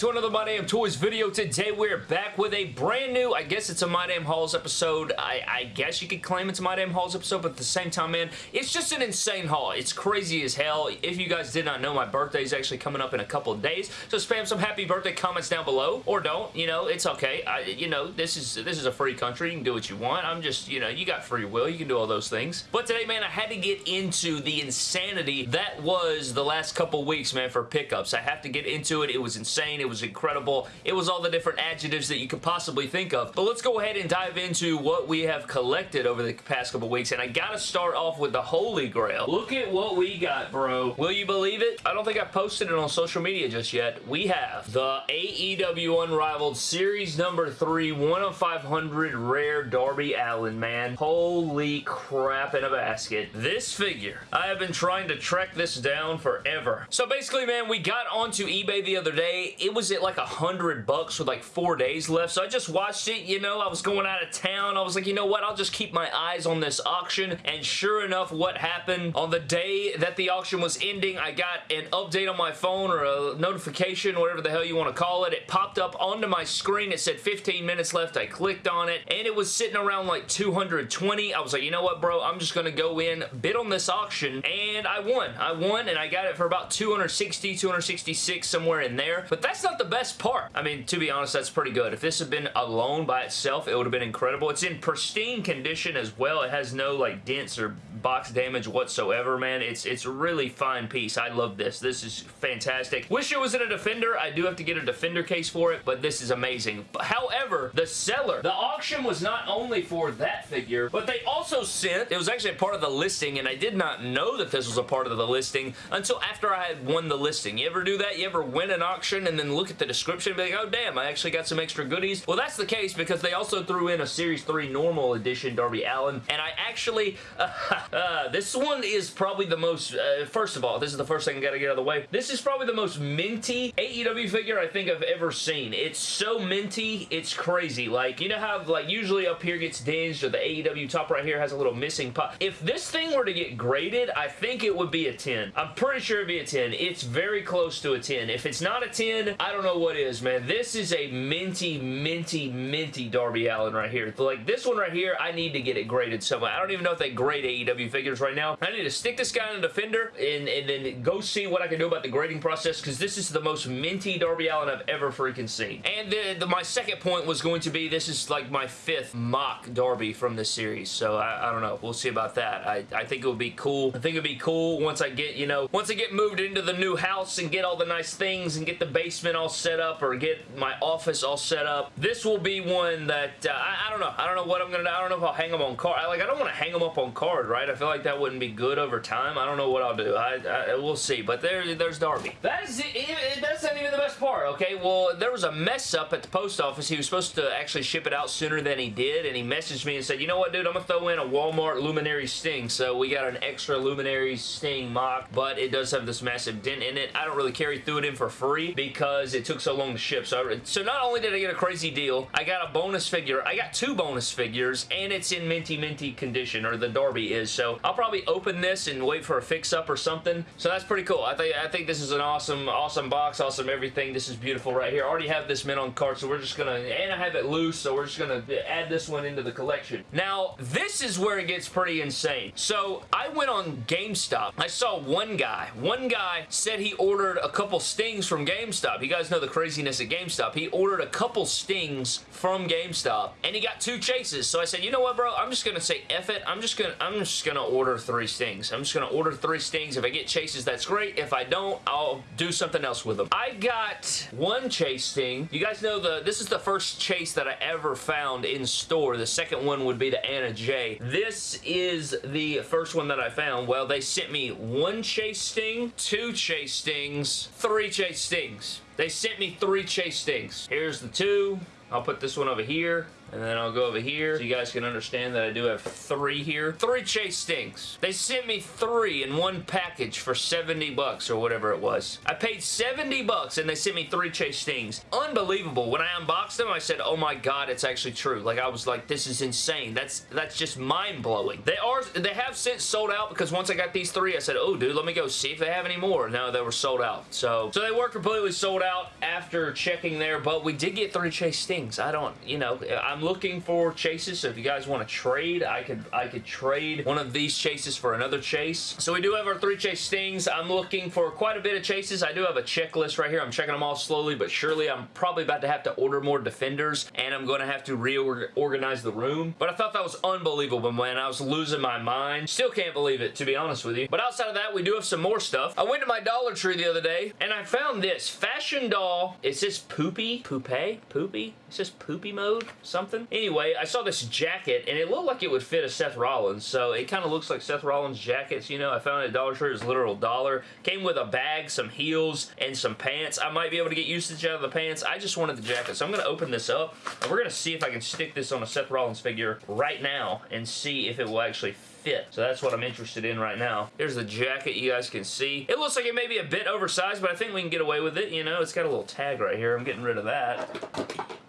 to another My Damn Toys video. Today we're back with a brand new, I guess it's a My Damn Hauls episode. I, I guess you could claim it's a My Damn Hauls episode, but at the same time, man, it's just an insane haul. It's crazy as hell. If you guys did not know, my birthday is actually coming up in a couple days, so spam some happy birthday comments down below, or don't, you know, it's okay. I, you know, this is this is a free country. You can do what you want. I'm just, you know, you got free will. You can do all those things. But today, man, I had to get into the insanity that was the last couple weeks, man, for pickups. I have to get into it. It was insane. It was incredible. It was all the different adjectives that you could possibly think of. But let's go ahead and dive into what we have collected over the past couple weeks. And I gotta start off with the Holy Grail. Look at what we got, bro. Will you believe it? I don't think I posted it on social media just yet. We have the AEW Unrivaled Series number 3 1 of 500 Rare Darby Allin, man. Holy crap in a basket. This figure, I have been trying to track this down forever. So basically, man, we got onto eBay the other day. It was at like a hundred bucks with like four days left. So I just watched it, you know, I was going out of town. I was like, you know what? I'll just keep my eyes on this auction. And sure enough, what happened on the day that the auction was ending, I got an update on my phone or a notification, whatever the hell you want to call it. It popped up onto my screen. It said 15 minutes left. I clicked on it and it was sitting around like 220. I was like, you know what, bro? I'm just going to go in, bid on this auction and I won. I won and I got it for about 260, 266, somewhere in there. But that's not the best part. I mean, to be honest, that's pretty good. If this had been alone by itself, it would have been incredible. It's in pristine condition as well. It has no like dents or box damage whatsoever, man. It's it's a really fine piece. I love this. This is fantastic. Wish it was in a Defender. I do have to get a Defender case for it, but this is amazing. However, the seller, the auction was not only for that figure, but they also sent, it was actually a part of the listing, and I did not know that this was a part of the listing until after I had won the listing. You ever do that? You ever win an auction and then look at the description and be like, oh damn, I actually got some extra goodies? Well, that's the case because they also threw in a Series 3 normal edition Darby Allin, and I actually, uh, uh, this one is probably the most, uh, first of all, this is the first thing I gotta get out of the way. This is probably the most minty AEW figure I think I've ever seen. It's so minty, it's crazy. Like, you know how, like, usually up here gets dinged or the AEW top right here has a little missing pop. If this thing were to get graded, I think it would be a 10. I'm pretty sure it'd be a 10. It's very close to a 10. If it's not a 10, I don't know what is, man. This is a minty, minty, minty Darby Allin right here. Like, this one right here, I need to get it graded somewhere. I don't even know if they grade AEW figures right now. I need to stick this guy in a Defender and, and then go see what I can do about the grading process because this is the most minty Darby Allin I've ever freaking seen. And the, the, my second point was going to be this is like my fifth mock Darby from this series. So I, I don't know. We'll see about that. I, I think it would be cool. I think it would be cool once I get, you know, once I get moved into the new house and get all the nice things and get the basement all set up or get my office all set up. This will be one that, uh, I, I, don't know. I don't know what I'm going to. I don't know if I'll hang them on card. I, like, I don't want to hang them up on card, right? I feel like that wouldn't be good over time. I don't know what I'll do. I, I We'll see. But there, there's Darby. That is it. That's not even the best part, okay? Well, there was a mess up at the post office. He was supposed to actually ship it out sooner than he did, and he messaged me and said, you know what, dude? I'm going to throw in a Walmart Luminary Sting. So we got an extra Luminary Sting mock, but it does have this massive dent in it. I don't really carry through it in for free because it took so long to ship. So, I, so not only did I get a crazy deal, I got a bonus figure. I got two bonus figures, and it's in minty minty condition, or the Darby is. So I'll probably open this and wait for a fix-up or something. So that's pretty cool. I think I think this is an awesome, awesome box, awesome everything. This is beautiful right here. I already have this mint on card, so we're just gonna, and I have it loose, so we're just gonna add this one into the collection. Now, this is where it gets pretty insane. So, I went on GameStop. I saw one guy. One guy said he ordered a couple stings from GameStop. You guys know the craziness at GameStop. He ordered a couple stings from GameStop, and he got two chases. So I said, you know what, bro? I'm just gonna say F it. I'm just gonna, I'm just gonna order three stings. I'm just gonna order three stings. If I get chases, that's great. If I don't, I'll do something else with them. I got one chase sting. You guys know the this is the first chase that I ever found in store. The second one would be the Anna Jay. This is the first one that I found. Well, they sent me one chase sting, two chase stings, three chase stings. They sent me three chase stings. Here's the two, I'll put this one over here, and then I'll go over here so you guys can understand that I do have three here. Three Chase Stings. They sent me three in one package for 70 bucks or whatever it was. I paid 70 bucks and they sent me three Chase Stings. Unbelievable. When I unboxed them, I said, oh my god, it's actually true. Like, I was like, this is insane. That's that's just mind-blowing. They are, they have since sold out because once I got these three, I said, oh, dude, let me go see if they have any more. No, they were sold out. So, so they were completely sold out after checking there, but we did get three Chase Stings. I don't, you know, I'm looking for chases, so if you guys want to trade, I could, I could trade one of these chases for another chase. So we do have our three Chase Stings. I'm looking for quite a bit of chases. I do have a checklist right here. I'm checking them all slowly, but surely I'm probably about to have to order more defenders, and I'm going to have to reorganize the room. But I thought that was unbelievable, man. I was losing my mind. Still can't believe it, to be honest with you. But outside of that, we do have some more stuff. I went to my Dollar Tree the other day, and I found this Fashion Doll. It says Poopy? Poupee? Poopy? It says Poopy Mode? Something? Anyway, I saw this jacket, and it looked like it would fit a Seth Rollins, so it kind of looks like Seth Rollins jackets, you know. I found it at Dollar Tree. It was literal dollar. Came with a bag, some heels, and some pants. I might be able to get usage out of the pants. I just wanted the jacket, so I'm going to open this up, and we're going to see if I can stick this on a Seth Rollins figure right now and see if it will actually fit. So that's what I'm interested in right now. Here's the jacket you guys can see. It looks like it may be a bit oversized, but I think we can get away with it. You know, it's got a little tag right here. I'm getting rid of that.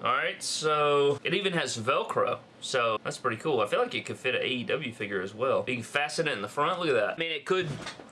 Alright, so it even has Velcro. So that's pretty cool. I feel like it could fit an AEW figure as well. You can fasten it in the front. Look at that. I mean, it could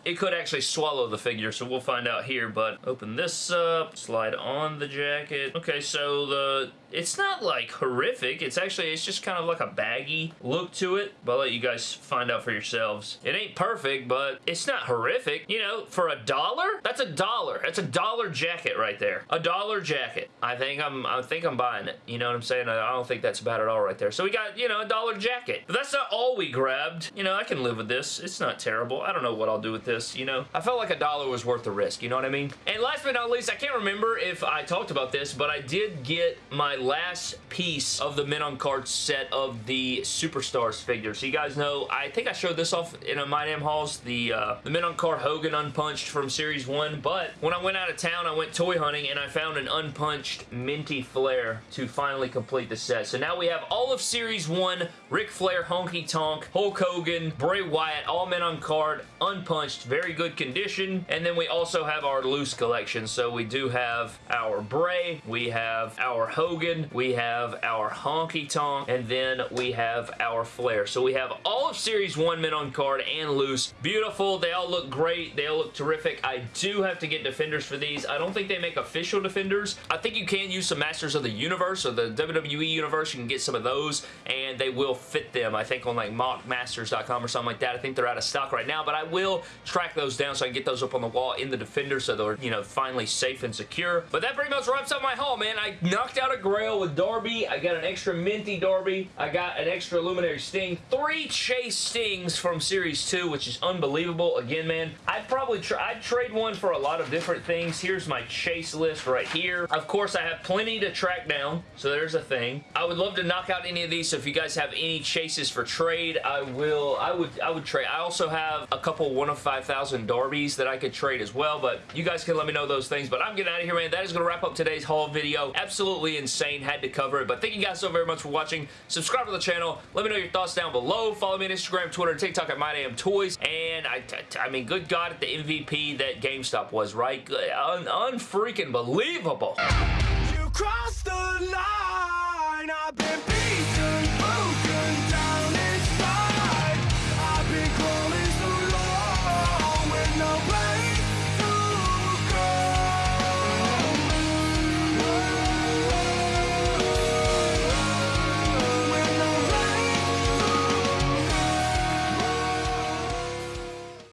it could actually swallow the figure, so we'll find out here. But open this up, slide on the jacket. Okay, so the it's not like horrific. It's actually, it's just kind of like a baggy look to it. But I'll let you guys find out for yourselves. It ain't perfect, but it's not horrific. You know, for a dollar, that's a dollar. That's a dollar jacket right there. A dollar jacket. I think I'm, I think I'm buying it. You know what I'm saying? I don't think that's bad at all right there. So we got got, you know, a dollar jacket. But that's not all we grabbed. You know, I can live with this. It's not terrible. I don't know what I'll do with this, you know. I felt like a dollar was worth the risk, you know what I mean? And last but not least, I can't remember if I talked about this, but I did get my last piece of the Mint on Cards set of the Superstars figure. So you guys know, I think I showed this off in a My Damn Hauls, the, uh, the Mint on Card Hogan Unpunched from Series 1, but when I went out of town, I went toy hunting and I found an unpunched Minty Flair to finally complete the set. So now we have all of Series Series 1, Ric Flair, Honky Tonk, Hulk Hogan, Bray Wyatt, all mint on card, unpunched, very good condition. And then we also have our loose collection. So we do have our Bray, we have our Hogan, we have our Honky Tonk, and then we have our Flair. So we have all of Series 1 mint on card and loose. Beautiful. They all look great. They all look terrific. I do have to get defenders for these. I don't think they make official defenders. I think you can use some Masters of the Universe or the WWE Universe. You can get some of those and they will fit them, I think, on like mockmasters.com or something like that. I think they're out of stock right now, but I will track those down so I can get those up on the wall in the Defender so they're, you know, finally safe and secure. But that pretty much wraps up my haul, man. I knocked out a Grail with Darby. I got an extra Minty Darby. I got an extra Luminary Sting. Three Chase Stings from Series 2, which is unbelievable. Again, man, I'd probably I'd trade one for a lot of different things. Here's my Chase list right here. Of course, I have plenty to track down, so there's a thing. I would love to knock out any of these so if you guys have any chases for trade, I will, I would, I would trade. I also have a couple 1 of 5,000 Darbies that I could trade as well, but you guys can let me know those things, but I'm getting out of here, man. That is going to wrap up today's haul video. Absolutely insane. Had to cover it, but thank you guys so very much for watching. Subscribe to the channel. Let me know your thoughts down below. Follow me on Instagram, Twitter, and TikTok at MyDamnToys, and I, I mean, good God, at the MVP that GameStop was, right? Un unfreaking believable. You crossed the line. I've been